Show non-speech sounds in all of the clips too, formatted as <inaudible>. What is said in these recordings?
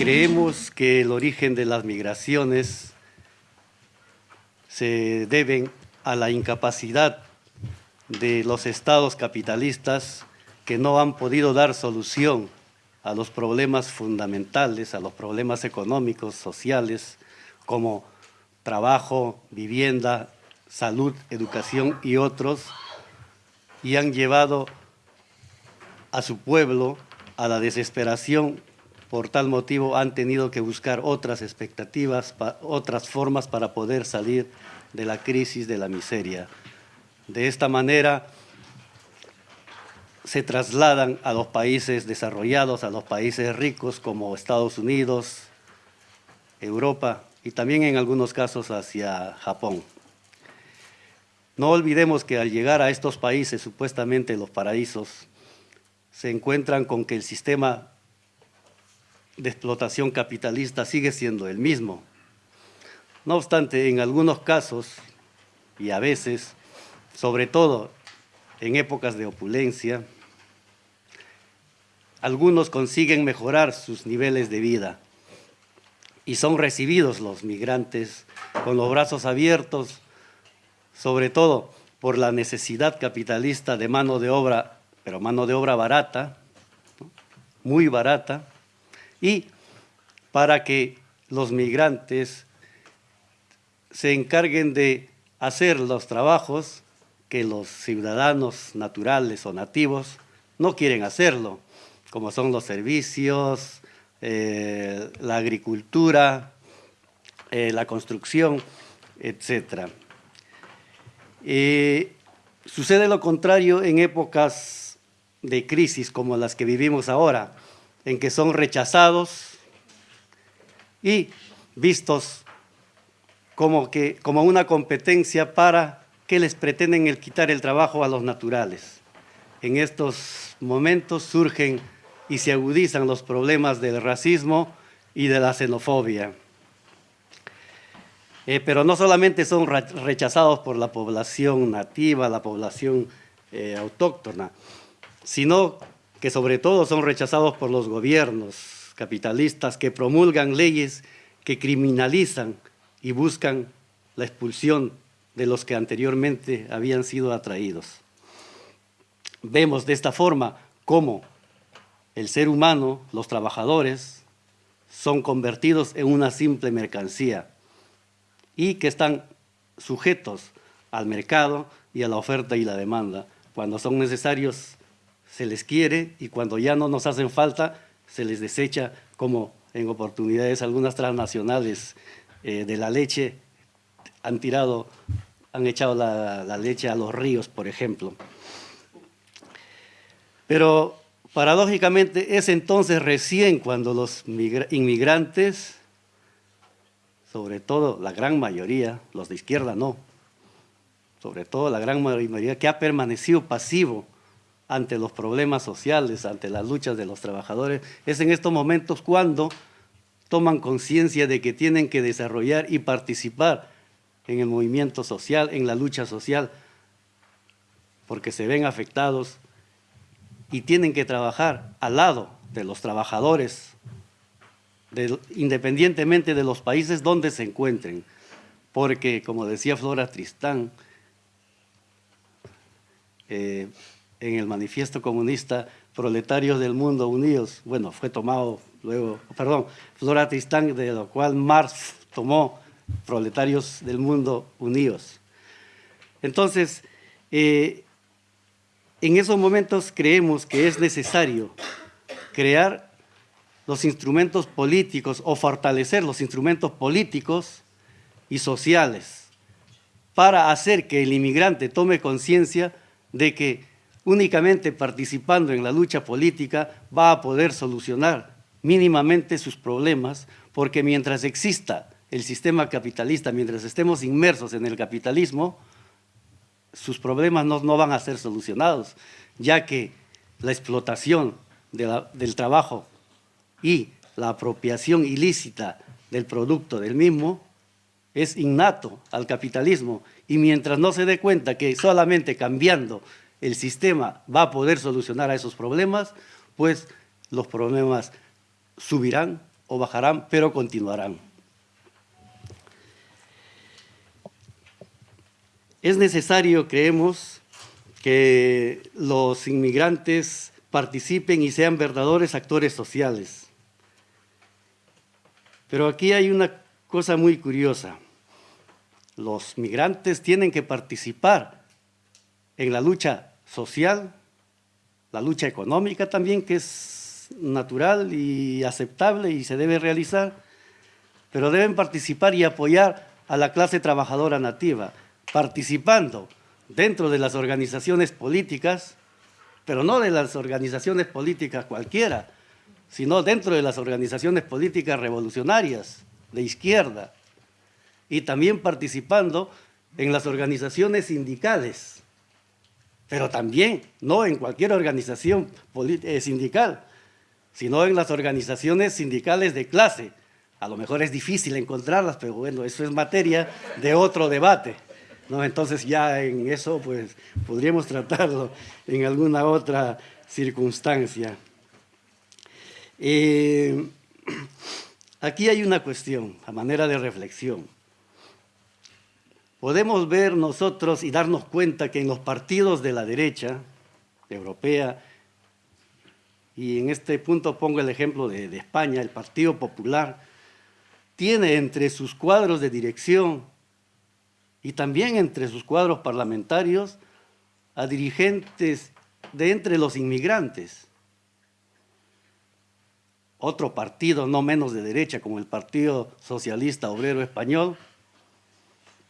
Creemos que el origen de las migraciones se deben a la incapacidad de los estados capitalistas que no han podido dar solución a los problemas fundamentales, a los problemas económicos, sociales, como trabajo, vivienda, salud, educación y otros, y han llevado a su pueblo a la desesperación. Por tal motivo han tenido que buscar otras expectativas, otras formas para poder salir de la crisis, de la miseria. De esta manera se trasladan a los países desarrollados, a los países ricos como Estados Unidos, Europa y también en algunos casos hacia Japón. No olvidemos que al llegar a estos países, supuestamente los paraísos, se encuentran con que el sistema de explotación capitalista sigue siendo el mismo. No obstante, en algunos casos, y a veces, sobre todo en épocas de opulencia, algunos consiguen mejorar sus niveles de vida y son recibidos los migrantes con los brazos abiertos, sobre todo por la necesidad capitalista de mano de obra pero mano de obra barata, muy barata, y para que los migrantes se encarguen de hacer los trabajos que los ciudadanos naturales o nativos no quieren hacerlo, como son los servicios, eh, la agricultura, eh, la construcción, etc. Eh, sucede lo contrario en épocas de crisis como las que vivimos ahora, en que son rechazados y vistos como, que, como una competencia para que les pretenden el quitar el trabajo a los naturales. En estos momentos surgen y se agudizan los problemas del racismo y de la xenofobia. Eh, pero no solamente son rechazados por la población nativa, la población eh, autóctona, sino que sobre todo son rechazados por los gobiernos capitalistas que promulgan leyes que criminalizan y buscan la expulsión de los que anteriormente habían sido atraídos. Vemos de esta forma cómo el ser humano, los trabajadores, son convertidos en una simple mercancía y que están sujetos al mercado y a la oferta y la demanda. Cuando son necesarios se les quiere y cuando ya no nos hacen falta, se les desecha como en oportunidades algunas transnacionales eh, de la leche han tirado, han echado la, la leche a los ríos, por ejemplo. Pero paradójicamente es entonces recién cuando los inmigrantes, sobre todo la gran mayoría, los de izquierda no, sobre todo la gran mayoría que ha permanecido pasivo ante los problemas sociales, ante las luchas de los trabajadores, es en estos momentos cuando toman conciencia de que tienen que desarrollar y participar en el movimiento social, en la lucha social, porque se ven afectados y tienen que trabajar al lado de los trabajadores, independientemente de los países donde se encuentren, porque, como decía Flora Tristán, eh, en el manifiesto comunista Proletarios del Mundo Unidos, bueno, fue tomado luego, perdón, Flora Tristán, de lo cual Marx tomó Proletarios del Mundo Unidos. Entonces, eh, en esos momentos creemos que es necesario crear los instrumentos políticos o fortalecer los instrumentos políticos y sociales para hacer que el inmigrante tome conciencia de que únicamente participando en la lucha política va a poder solucionar mínimamente sus problemas, porque mientras exista el sistema capitalista, mientras estemos inmersos en el capitalismo, sus problemas no, van a ser solucionados, ya que la explotación del trabajo y la apropiación ilícita del producto del mismo es innato al capitalismo. Y mientras no se dé cuenta que solamente cambiando el sistema va a poder solucionar a esos problemas, pues los problemas subirán o bajarán, pero continuarán. Es necesario, creemos, que los inmigrantes participen y sean verdaderos actores sociales. Pero aquí hay una cosa muy curiosa. Los migrantes tienen que participar en la lucha social, la lucha económica también, que es natural y aceptable y se debe realizar, pero deben participar y apoyar a la clase trabajadora nativa, participando dentro de las organizaciones políticas, pero no de las organizaciones políticas cualquiera, sino dentro de las organizaciones políticas revolucionarias, de izquierda, y también participando en las organizaciones sindicales, pero también no en cualquier organización eh, sindical, sino en las organizaciones sindicales de clase. A lo mejor es difícil encontrarlas, pero bueno, eso es materia de otro debate. ¿no? Entonces ya en eso pues podríamos tratarlo en alguna otra circunstancia. Eh, <clears throat> aquí hay una cuestión, a manera de reflexión. Podemos ver nosotros y darnos cuenta que en los partidos de la derecha europea, y en este punto pongo el ejemplo de, España, el Partido Popular, tiene entre sus cuadros de dirección y también entre sus cuadros parlamentarios a dirigentes de entre los inmigrantes. Otro partido no menos de derecha como el Partido Socialista Obrero Español.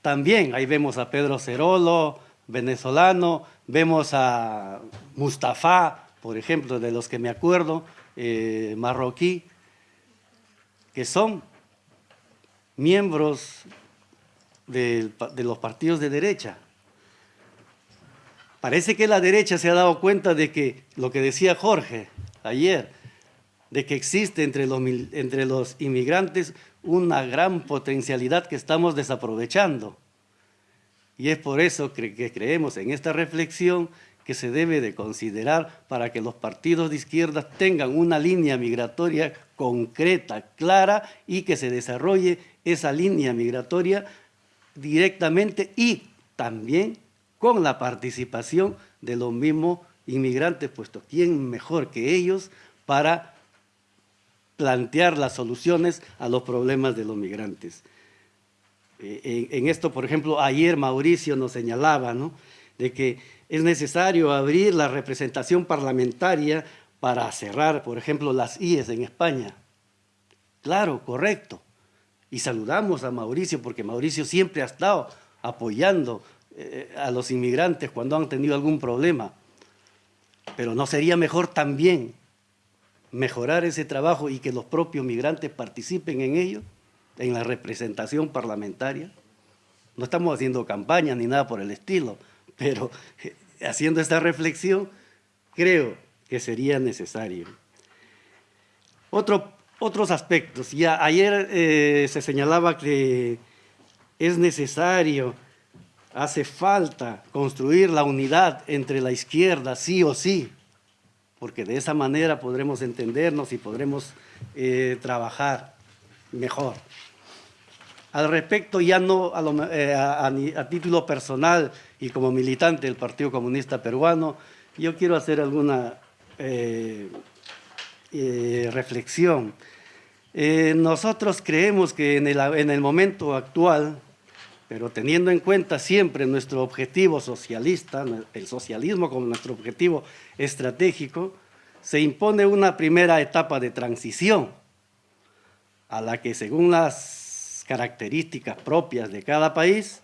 También ahí vemos a Pedro Cerolo, venezolano, vemos a Mustafa, por ejemplo, de los que me acuerdo, eh, marroquí, que son miembros de, los partidos de derecha. Parece que la derecha se ha dado cuenta de que, lo que decía Jorge ayer, de que existe entre los, entre los inmigrantes una gran potencialidad que estamos desaprovechando. Y es por eso que creemos en esta reflexión que se debe de considerar para que los partidos de izquierda tengan una línea migratoria concreta, clara y que se desarrolle esa línea migratoria directamente y también con la participación de los mismos inmigrantes, puesto quién mejor que ellos para plantear las soluciones a los problemas de los migrantes. Eh, en, esto, por ejemplo, ayer Mauricio nos señalaba ¿no? de que es necesario abrir la representación parlamentaria para cerrar, por ejemplo, las IES en España. Claro, correcto. Y saludamos a Mauricio porque Mauricio siempre ha estado apoyando eh, a los inmigrantes cuando han tenido algún problema. Pero ¿no sería mejor también mejorar ese trabajo y que los propios migrantes participen en ello, en la representación parlamentaria? No estamos haciendo campaña ni nada por el estilo, pero eh, haciendo esta reflexión creo que sería necesario. Otro otros aspectos. Ya ayer eh, se señalaba que es necesario, hace falta construir la unidad entre la izquierda, sí o sí, porque de esa manera podremos entendernos y podremos eh, trabajar mejor. Al respecto, ya no eh, a, título personal y como militante del Partido Comunista Peruano, yo quiero hacer alguna reflexión. Eh, nosotros creemos que en el, momento actual, pero teniendo en cuenta siempre nuestro objetivo socialista, el socialismo como nuestro objetivo estratégico, se impone una primera etapa de transición a la que según las características propias de cada país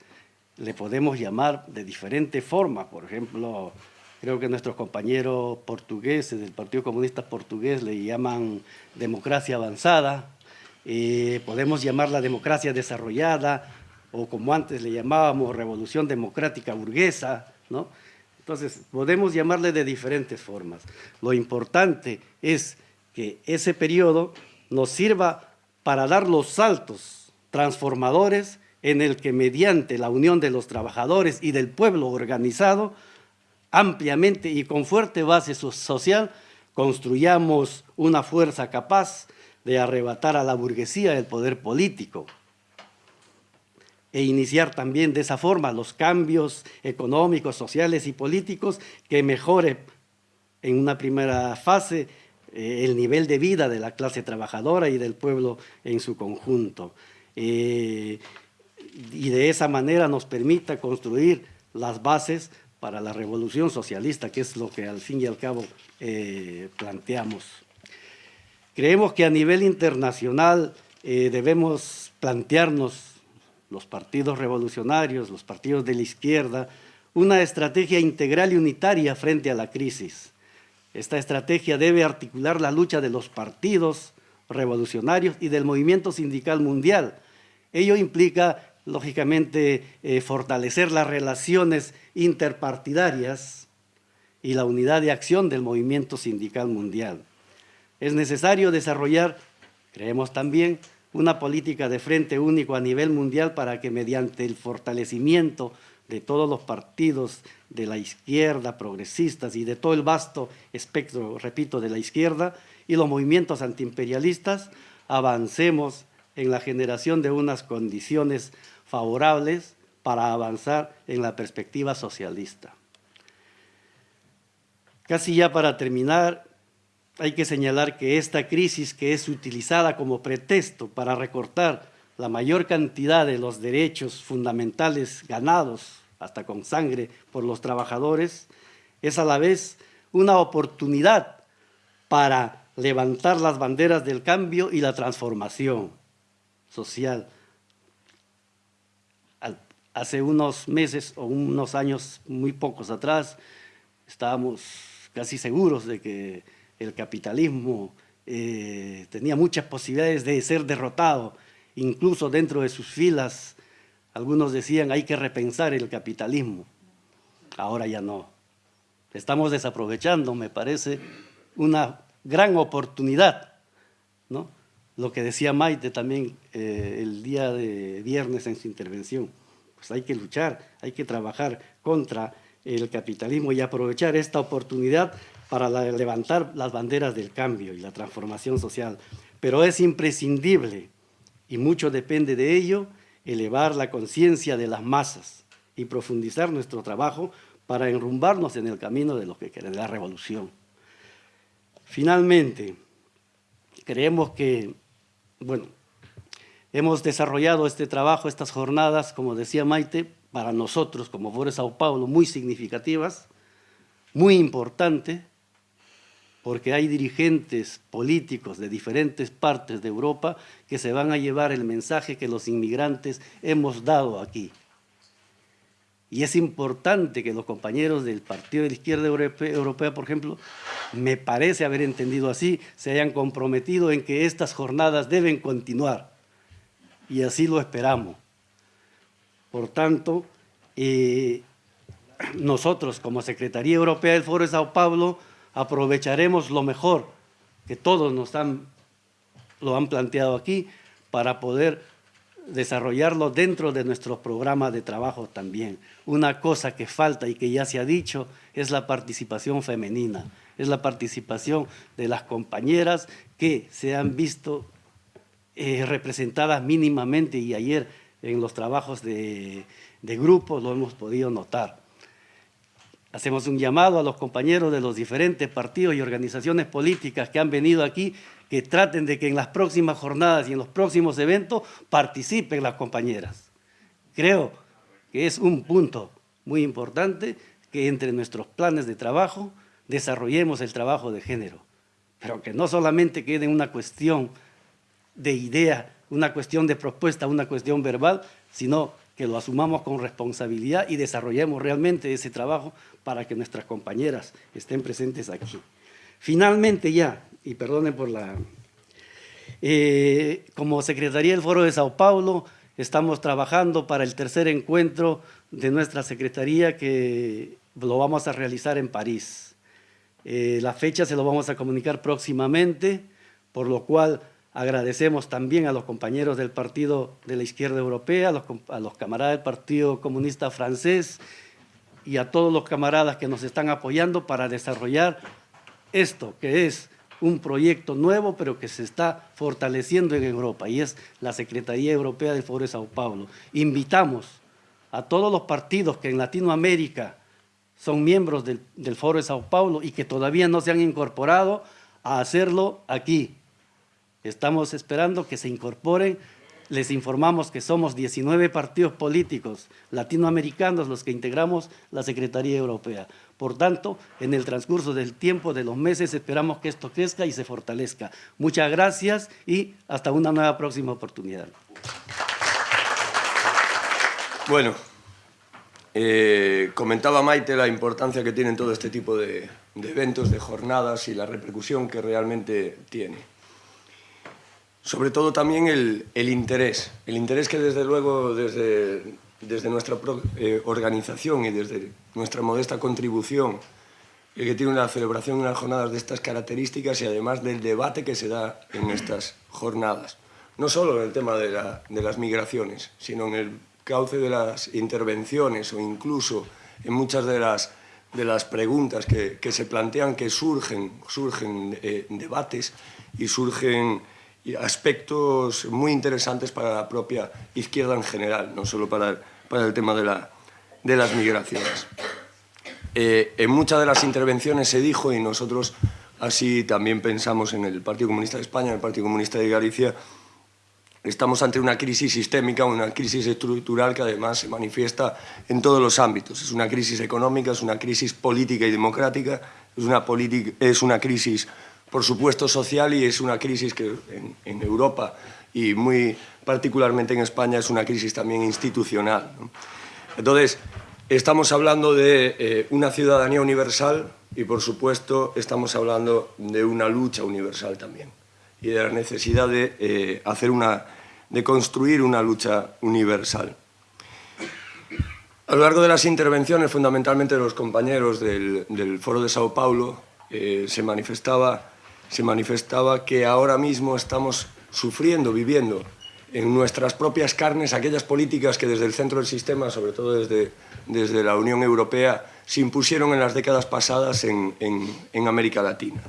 le podemos llamar de diferente forma. Por ejemplo, creo que nuestros compañeros portugueses del Partido Comunista Portugués le llaman democracia avanzada, eh, podemos llamarla democracia desarrollada, o como antes le llamábamos revolución democrática burguesa, ¿no? Entonces, podemos llamarle de diferentes formas. Lo importante es que ese periodo nos sirva para dar los saltos transformadores en el que mediante la unión de los trabajadores y del pueblo organizado ampliamente y con fuerte base social, construyamos una fuerza capaz de arrebatar a la burguesía el poder político e iniciar también de esa forma los cambios económicos, sociales y políticos que mejore en una primera fase eh, el nivel de vida de la clase trabajadora y del pueblo en su conjunto. Eh, y de esa manera nos permita construir las bases para la revolución socialista, que es lo que al fin y al cabo eh, planteamos. Creemos que a nivel internacional debemos plantearnos los partidos revolucionarios, los partidos de la izquierda, una estrategia integral y unitaria frente a la crisis. Esta estrategia debe articular la lucha de los partidos revolucionarios y del movimiento sindical mundial. Ello implica, lógicamente, eh, fortalecer las relaciones interpartidarias y la unidad de acción del movimiento sindical mundial. Es necesario desarrollar, creemos también, una política de frente único a nivel mundial para que mediante el fortalecimiento de todos los partidos de la izquierda, progresistas y de todo el vasto espectro, repito, de la izquierda y los movimientos antiimperialistas, avancemos en la generación de unas condiciones favorables para avanzar en la perspectiva socialista. Casi ya para terminar, hay que señalar que esta crisis que es utilizada como pretexto para recortar la mayor cantidad de los derechos fundamentales ganados, hasta con sangre, por los trabajadores, es a la vez una oportunidad para levantar las banderas del cambio y la transformación social. Hace unos meses o unos años muy pocos atrás estábamos casi seguros de que el capitalismo eh, tenía muchas posibilidades de ser derrotado, incluso dentro de sus filas, algunos decían hay que repensar el capitalismo, ahora ya no. Estamos desaprovechando, me parece, una gran oportunidad, ¿no? Lo que decía Maite también eh, el día de viernes en su intervención, pues hay que luchar, hay que trabajar contra el capitalismo y aprovechar esta oportunidad para levantar las banderas del cambio y la transformación social. Pero es imprescindible, y mucho depende de ello, elevar la conciencia de las masas y profundizar nuestro trabajo para enrumbarnos en el camino de lo que quiere la revolución. Finalmente, creemos que, bueno, hemos desarrollado este trabajo, estas jornadas, como decía Maite, para nosotros como Foro Sao Paulo, muy significativas, muy importantes, porque hay dirigentes políticos de diferentes partes de Europa que se van a llevar el mensaje que los inmigrantes hemos dado aquí. Y es importante que los compañeros del Partido de la Izquierda Europea, por ejemplo, me parece haber entendido así, se hayan comprometido en que estas jornadas deben continuar. Y así lo esperamos. Por tanto, eh, nosotros como Secretaría Europea del Foro de Sao Paulo aprovecharemos lo mejor que todos nos han, lo han planteado aquí para poder desarrollarlo dentro de nuestro programa de trabajo también. Una cosa que falta y que ya se ha dicho es la participación femenina, es la participación de las compañeras que se han visto eh, representadas mínimamente y ayer en los trabajos de, de grupo lo hemos podido notar. Hacemos un llamado a los compañeros de los diferentes partidos y organizaciones políticas que han venido aquí que traten de que en las próximas jornadas y en los próximos eventos participen las compañeras. Creo que es un punto muy importante que entre nuestros planes de trabajo desarrollemos el trabajo de género, pero que no solamente quede una cuestión de idea, una cuestión de propuesta, una cuestión verbal, sino que lo asumamos con responsabilidad y desarrollemos realmente ese trabajo para que nuestras compañeras estén presentes aquí. Finalmente ya, y perdonen por la... Eh, como Secretaría del Foro de Sao Paulo, estamos trabajando para el tercer encuentro de nuestra Secretaría que lo vamos a realizar en París. Eh, la fecha se lo vamos a comunicar próximamente, por lo cual Agradecemos también a los compañeros del Partido de la Izquierda Europea, a los, camaradas del Partido Comunista Francés y a todos los camaradas que nos están apoyando para desarrollar esto, que es un proyecto nuevo, pero que se está fortaleciendo en Europa, y es la Secretaría Europea del Foro de Sao Paulo. Invitamos a todos los partidos que en Latinoamérica son miembros del, del Foro de Sao Paulo y que todavía no se han incorporado a hacerlo aquí. Estamos esperando que se incorporen les informamos que somos 19 partidos políticos latinoamericanos los que integramos la Secretaría Europea. Por tanto, en el transcurso del tiempo, de los meses, esperamos que esto crezca y se fortalezca. Muchas gracias y hasta una nueva próxima oportunidad. Bueno, eh, comentaba Maite la importancia que tienen todo este tipo de, de eventos, de jornadas y la repercusión que realmente tiene sobre todo también el, el, interés, el interés que desde luego desde, desde nuestra eh, organización y desde nuestra modesta contribución eh, que tiene una celebración, unas jornadas de estas características y además del debate que se da en estas jornadas. No solo en el tema de, la, de las migraciones, sino en el cauce de las intervenciones o incluso en muchas de las, de las preguntas que, que se plantean que surgen, surgen eh, debates y surgen aspectos muy interesantes para la propia izquierda en general, no solo para el, para el tema de, la, de las migraciones. Eh, en muchas de las intervenciones se dijo, y nosotros así también pensamos en el Partido Comunista de España, en el Partido Comunista de Galicia, estamos ante una crisis sistémica, una crisis estructural que además se manifiesta en todos los ámbitos. Es una crisis económica, es una crisis política y democrática, es una, es una crisis por supuesto, social y es una crisis que en, Europa y muy particularmente en España es una crisis también institucional. Entonces, estamos hablando de eh, una ciudadanía universal y, por supuesto, estamos hablando de una lucha universal también y de la necesidad de, eh, hacer una, de construir una lucha universal. A lo largo de las intervenciones, fundamentalmente de los compañeros del, Foro de Sao Paulo, eh, se manifestaba se manifestaba que ahora mismo estamos sufriendo, viviendo en nuestras propias carnes aquellas políticas que desde el centro del sistema, sobre todo desde, desde la Unión Europea, se impusieron en las décadas pasadas en, en, América Latina.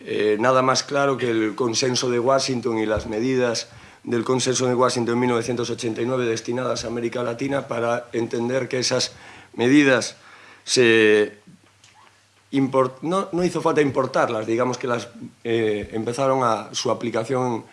Eh, nada más claro que el consenso de Washington y las medidas del consenso de Washington en 1989 destinadas a América Latina para entender que esas medidas se no, no, hizo falta importarlas, digamos que las eh, empezaron a su aplicación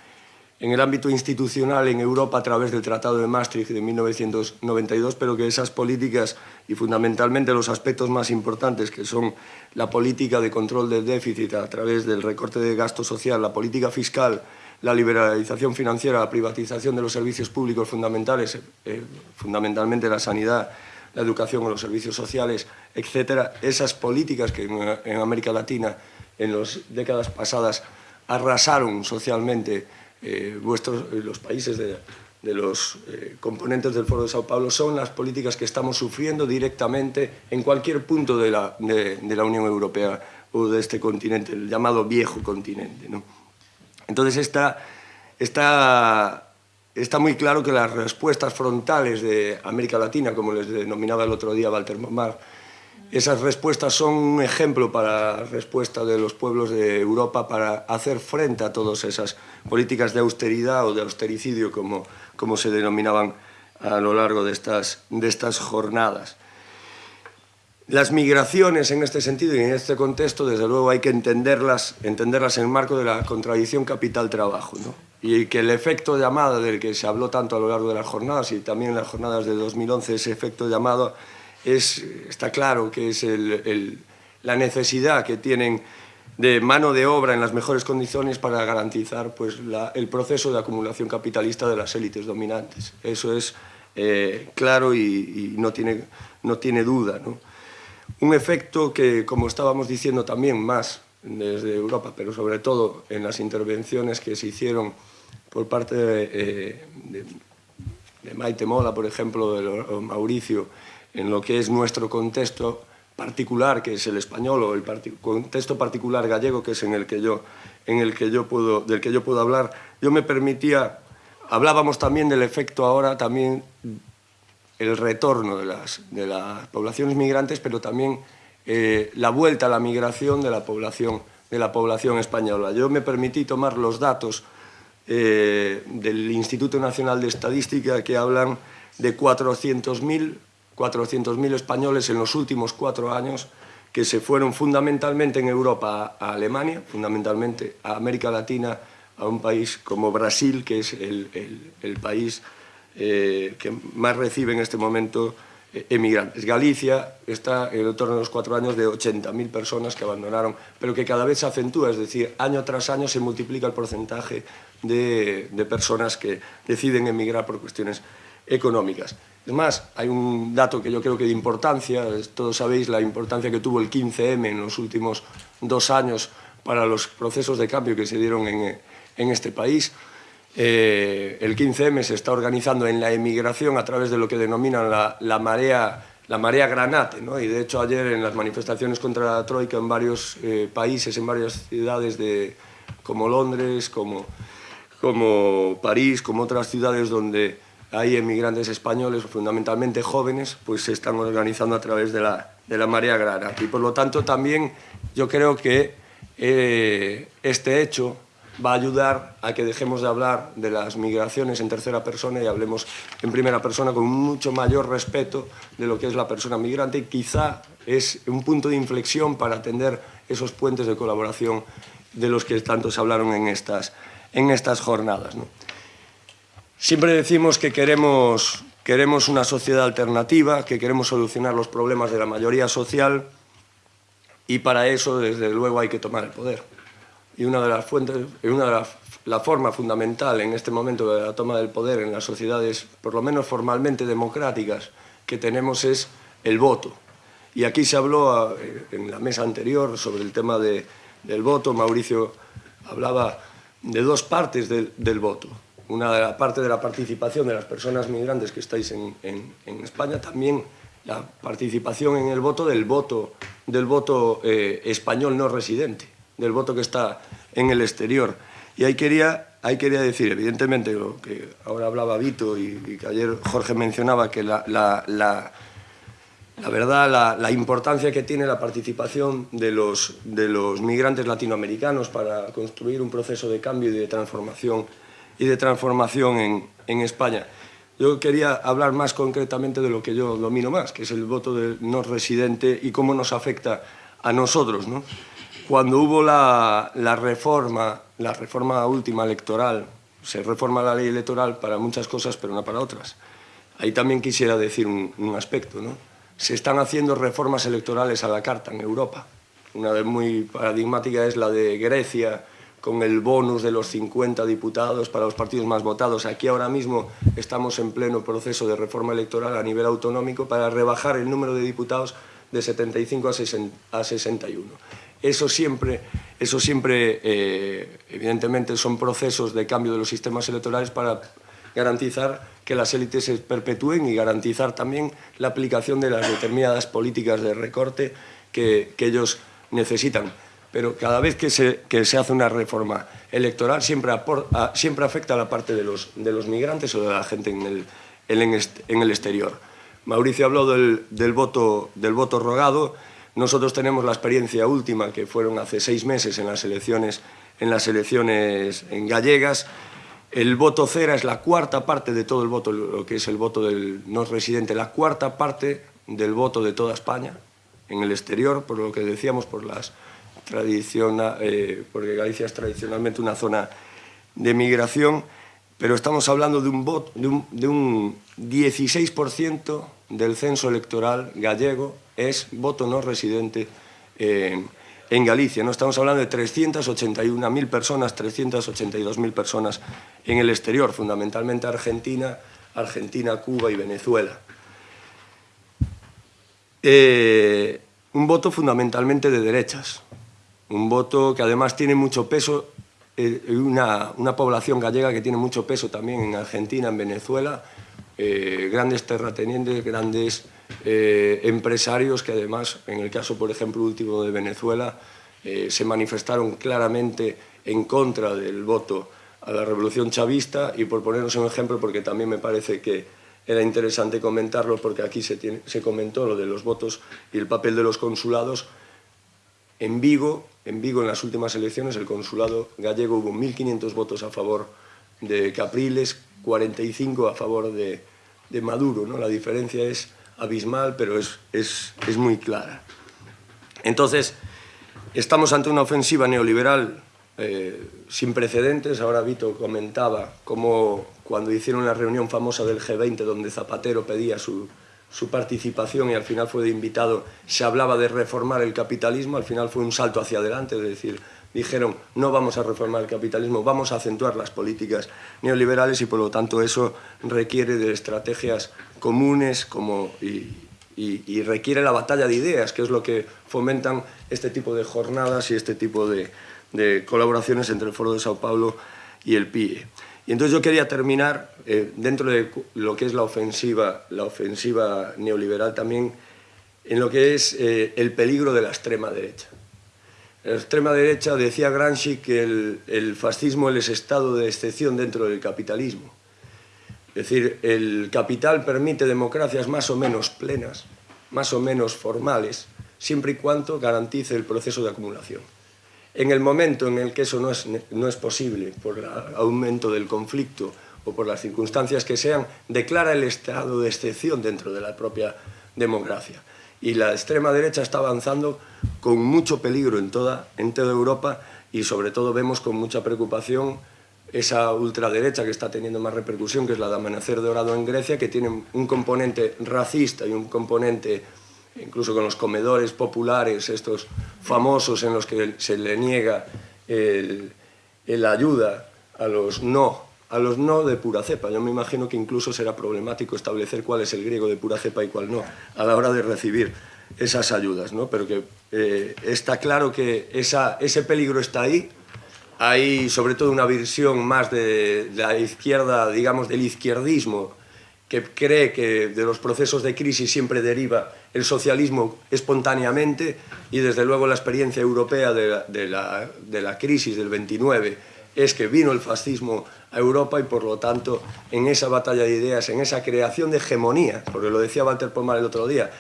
en el ámbito institucional en Europa a través del Tratado de Maastricht de 1992, pero que esas políticas y fundamentalmente los aspectos más importantes que son la política de control del déficit a través del recorte de gasto social, la política fiscal, la liberalización financiera, la privatización de los servicios públicos fundamentales, eh, fundamentalmente la sanidad, la educación o los servicios sociales, etcétera, esas políticas que en, América Latina en las décadas pasadas arrasaron socialmente eh, vuestros, eh, los países de, los eh, componentes del Foro de Sao Paulo son las políticas que estamos sufriendo directamente en cualquier punto de la, de, la Unión Europea o de este continente, el llamado viejo continente. ¿no? Entonces, esta, esta está muy claro que las respuestas frontales de América Latina, como les denominaba el otro día Walter Momar, esas respuestas son un ejemplo para la respuesta de los pueblos de Europa para hacer frente a todas esas políticas de austeridad o de austericidio, como, como se denominaban a lo largo de estas, de estas jornadas. Las migraciones en este sentido y en este contexto, desde luego, hay que entenderlas, entenderlas en el marco de la contradicción capital-trabajo. ¿no? y que el efecto llamada del que se habló tanto a lo largo de las jornadas y también en las jornadas de 2011, ese efecto llamado, es, está claro que es la necesidad que tienen de mano de obra en las mejores condiciones para garantizar pues, el proceso de acumulación capitalista de las élites dominantes. Eso es eh, claro y, no, tiene, no tiene duda. ¿no? Un efecto que, como estábamos diciendo también más desde Europa, pero sobre todo en las intervenciones que se hicieron por parte de, eh, de, Maite Mola, por ejemplo, de Mauricio, en lo que es nuestro contexto particular, que es el español, o el contexto particular gallego, que es en el que yo, en el que yo puedo, del que yo puedo hablar, yo me permitía, hablábamos también del efecto ahora, también el retorno de las, de las poblaciones migrantes, pero también eh, la vuelta a la migración de la población de la población española. Yo me permití tomar los datos eh, del Instituto Nacional de Estadística que hablan de 400.000 400.000 españoles en los últimos cuatro años que se fueron fundamentalmente en Europa a Alemania, fundamentalmente a América Latina, a un país como Brasil, que es el, el país eh, que más recibe en este momento eh, emigrantes. Galicia está en el torno de los cuatro años de 80.000 personas que abandonaron, pero que cada vez se acentúa, es decir, año tras año se multiplica el porcentaje de, de personas que deciden emigrar por cuestiones económicas. Es más, hay un dato que yo creo que de importancia, todos sabéis la importancia que tuvo el 15M en los últimos dos años para los procesos de cambio que se dieron en, en este país. Eh, el 15M se está organizando en la emigración a través de lo que denominan la, marea la marea granate, ¿no? y de hecho ayer en las manifestaciones contra la Troika en varios eh, países, en varias ciudades de, como Londres, como, como París, como otras ciudades donde hay emigrantes españoles, fundamentalmente jóvenes, pues se están organizando a través de la, de la marea agrara. Y por lo tanto también yo creo que eh, este hecho va a ayudar a que dejemos de hablar de las migraciones en tercera persona y hablemos en primera persona con mucho mayor respeto de lo que es la persona migrante quizá es un punto de inflexión para atender esos puentes de colaboración de los que tanto se hablaron en estas, en estas jornadas. Siempre decimos que queremos, queremos una sociedad alternativa, que queremos solucionar los problemas de la mayoría social y para eso, desde luego, hay que tomar el poder. Y una de las fuentes, una de las, la forma fundamental en este momento de la toma del poder en las sociedades, por lo menos formalmente democráticas, que tenemos es el voto. Y aquí se habló eh, en la mesa anterior sobre el tema de, del voto. Mauricio hablaba de dos partes del, del voto una de la parte de la participación de las personas migrantes que estáis en, en, en España, también la participación en el voto del voto, del voto eh, español no residente, del voto que está en el exterior. Y ahí quería, ahí quería decir, evidentemente, lo que ahora hablaba Vito y, y que ayer Jorge mencionaba, que la, la, la, verdad, la, la, importancia que tiene la participación de los, de los migrantes latinoamericanos para construir un proceso de cambio y de transformación y de transformación en, en España. Yo quería hablar más concretamente de lo que yo domino más, que es el voto del no residente y cómo nos afecta a nosotros. ¿no? Cuando hubo la, reforma, la reforma última electoral, se reforma la ley electoral para muchas cosas, pero no para otras. Ahí también quisiera decir un, aspecto. ¿no? Se están haciendo reformas electorales a la carta en Europa. Una muy paradigmática es la de Grecia, con el bonus de los 50 diputados para los partidos más votados. Aquí ahora mismo estamos en pleno proceso de reforma electoral a nivel autonómico para rebajar el número de diputados de 75 a 61. Eso siempre, eso siempre eh, evidentemente, son procesos de cambio de los sistemas electorales para garantizar que las élites se perpetúen y garantizar también la aplicación de las determinadas políticas de recorte que, que ellos necesitan pero cada vez que se, que se hace una reforma electoral siempre, apor, a, siempre afecta a la parte de los, de los migrantes o de la gente en el, en el exterior. Mauricio habló del, del, voto, del voto rogado. Nosotros tenemos la experiencia última, que fueron hace seis meses en las elecciones, en las elecciones en gallegas. El voto cera es la cuarta parte de todo el voto, lo que es el voto del no residente, la cuarta parte del voto de toda España en el exterior, por lo que decíamos, por las tradiciona, eh, porque Galicia es tradicionalmente una zona de migración, pero estamos hablando de un, voto, de un, de un 16% del censo electoral gallego es voto no residente en, en Galicia. ¿no? Estamos hablando de 381.000 personas, 382.000 personas en el exterior, fundamentalmente Argentina, Argentina, Cuba y Venezuela. Eh, un voto fundamentalmente de derechas, un voto que además tiene mucho peso, eh, una, población gallega que tiene mucho peso también en Argentina, en Venezuela, eh, grandes terratenientes, grandes eh, empresarios que además, en el caso, por ejemplo, último de Venezuela, eh, se manifestaron claramente en contra del voto a la revolución chavista. Y por ponernos un ejemplo, porque también me parece que era interesante comentarlo porque aquí se, se comentó lo de los votos y el papel de los consulados, En Vigo, en Vigo en las últimas elecciones, el consulado gallego hubo 1.500 votos a favor de Capriles, 45 a favor de, Maduro. ¿no? La diferencia es abismal, pero es, es, es muy clara. Entonces, estamos ante una ofensiva neoliberal eh, sin precedentes. Ahora Vito comentaba cómo cuando hicieron la reunión famosa del G20, donde Zapatero pedía su, su participación y al final fue de invitado, se hablaba de reformar el capitalismo, al final fue un salto hacia adelante, es decir, dijeron no vamos a reformar el capitalismo, vamos a acentuar las políticas neoliberales y por lo tanto eso requiere de estrategias comunes como, y, requiere la batalla de ideas, que es lo que fomentan este tipo de jornadas y este tipo de, de colaboraciones entre el Foro de Sao Paulo y el PIE. Y entonces yo quería terminar, eh, dentro de lo que es la ofensiva, la ofensiva neoliberal también, en lo que es eh, el peligro de la extrema derecha. La extrema derecha decía Gramsci que el, el fascismo es estado de excepción dentro del capitalismo. Es decir, el capital permite democracias más o menos plenas, más o menos formales, siempre y cuando garantice el proceso de acumulación. En el momento en el que eso no es, no es posible, por el aumento del conflicto o por las circunstancias que sean, declara el estado de excepción dentro de la propia democracia. Y la extrema derecha está avanzando con mucho peligro en toda, en Europa y sobre todo vemos con mucha preocupación esa ultraderecha que está teniendo más repercusión, que es la de Amanecer Dorado en Grecia, que tiene un componente racista y un componente incluso con los comedores populares, estos famosos en los que se le niega el ayuda a los no, a los no de pura cepa. Yo me imagino que incluso será problemático establecer cuál es el griego de pura cepa y cuál no, a la hora de recibir esas ayudas, ¿no? Pero que eh, está claro que esa, ese peligro está ahí, hay sobre todo una visión más de, de la izquierda, digamos, del izquierdismo, que cree que de los procesos de crisis siempre deriva el socialismo espontáneamente y desde luego la experiencia europea de la, de la, de la crisis del 29 es que vino el fascismo a Europa y por lo tanto en esa batalla de ideas, en esa creación de hegemonía, porque lo decía Walter Pomar el otro día,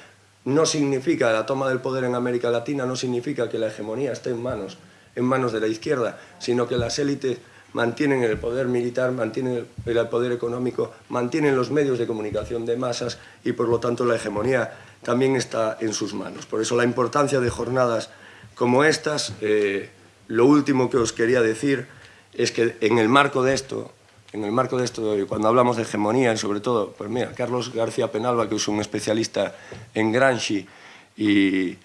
no significa la toma del poder en América Latina, no significa que la hegemonía esté en manos, en manos de la izquierda, sino que las élites mantienen el poder militar, mantienen el poder económico, mantienen los medios de comunicación de masas y por lo tanto la hegemonía también está en sus manos. Por eso la importancia de jornadas como estas, eh, lo último que os quería decir es que en el marco de esto, en el marco de esto, cuando hablamos de hegemonía y sobre todo, pues mira, Carlos García Penalba, que es un especialista en Gramsci y,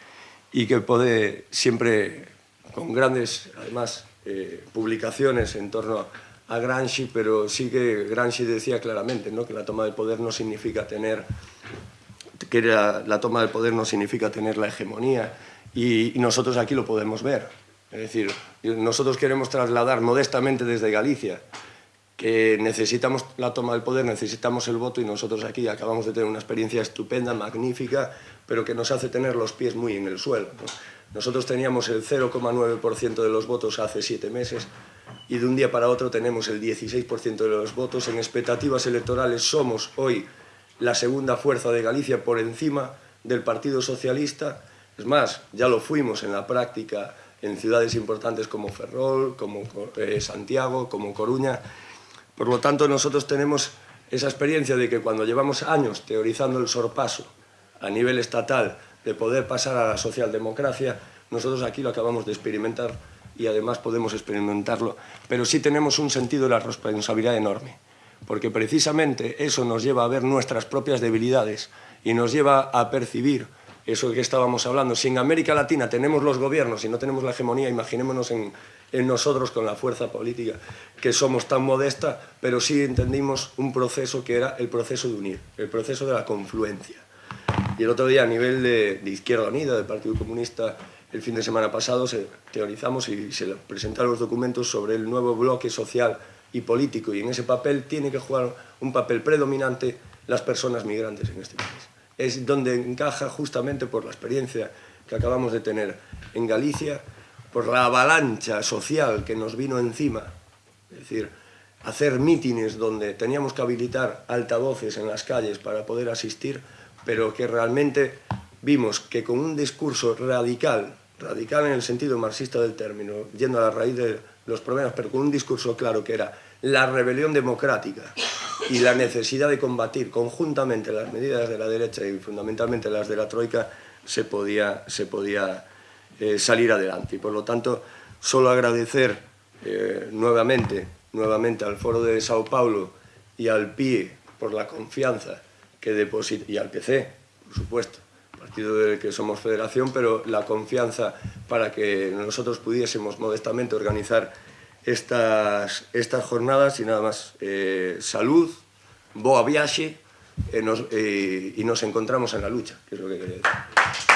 que puede siempre, con grandes, además, eh, publicaciones en torno a Gramsci, pero sí que Gramsci decía claramente ¿no? que la toma del poder no significa tener que la, toma del poder no significa tener la hegemonía y nosotros aquí lo podemos ver. Es decir, nosotros queremos trasladar modestamente desde Galicia que necesitamos la toma del poder, necesitamos el voto y nosotros aquí acabamos de tener una experiencia estupenda, magnífica, pero que nos hace tener los pies muy en el suelo. ¿no? Nosotros teníamos el 0,9% de los votos hace siete meses y de un día para otro tenemos el 16% de los votos. En expectativas electorales somos hoy la segunda fuerza de Galicia por encima del Partido Socialista. Es más, ya lo fuimos en la práctica en ciudades importantes como Ferrol, como eh, Santiago, como Coruña. Por lo tanto, nosotros tenemos esa experiencia de que cuando llevamos años teorizando el sorpaso a nivel estatal de poder pasar a la socialdemocracia, nosotros aquí lo acabamos de experimentar y además podemos experimentarlo, pero sí tenemos un sentido de la responsabilidad enorme, porque precisamente eso nos lleva a ver nuestras propias debilidades y nos lleva a percibir eso que estábamos hablando. Si en América Latina tenemos los gobiernos y no tenemos la hegemonía, imaginémonos en, nosotros con la fuerza política, que somos tan modesta, pero sí entendimos un proceso que era el proceso de unir, el proceso de la confluencia. Y el otro día, a nivel de, de Izquierda Unida, del Partido Comunista, el fin de semana pasado se teorizamos y se presentaron los documentos sobre el nuevo bloque social y político, y en ese papel tiene que jugar un papel predominante las personas migrantes en este país. Es donde encaja justamente por la experiencia que acabamos de tener en Galicia, por la avalancha social que nos vino encima, es decir, hacer mítines donde teníamos que habilitar altavoces en las calles para poder asistir, pero que realmente vimos que con un discurso radical radical en el sentido marxista del término, yendo a la raíz de los problemas, pero con un discurso claro que era la rebelión democrática y la necesidad de combatir conjuntamente las medidas de la derecha y fundamentalmente las de la Troika, se podía, se podía eh, salir adelante. Y por lo tanto, solo agradecer eh, nuevamente, nuevamente al Foro de Sao Paulo y al PIE por la confianza que deposita, y al PC, por supuesto, partido del que somos federación, pero la confianza para que nosotros pudiésemos modestamente organizar estas, estas jornadas e nada máis eh, salud, boa viaxe e nos, eh, e nos encontramos en la lucha, que é o que quería decir.